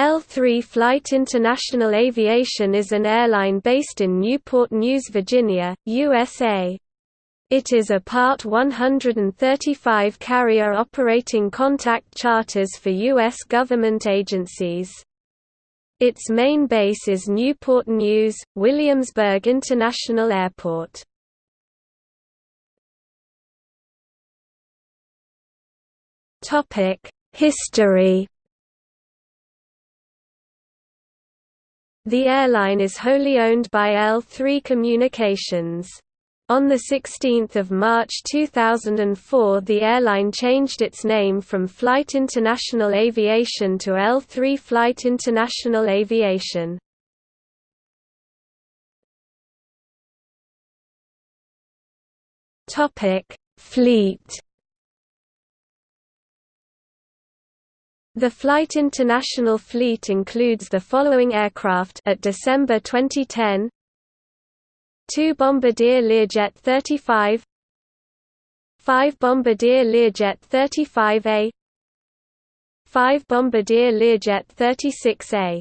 L3 Flight International Aviation is an airline based in Newport News, Virginia, USA. It is a Part 135 carrier operating contact charters for U.S. government agencies. Its main base is Newport News, Williamsburg International Airport. History The airline is wholly owned by L3 Communications. On 16 March 2004 the airline changed its name from Flight International Aviation to L3 Flight International Aviation. Fleet The Flight International fleet includes the following aircraft at December 2010 2 Bombardier Learjet 35 5 Bombardier Learjet 35A 5 Bombardier Learjet 36A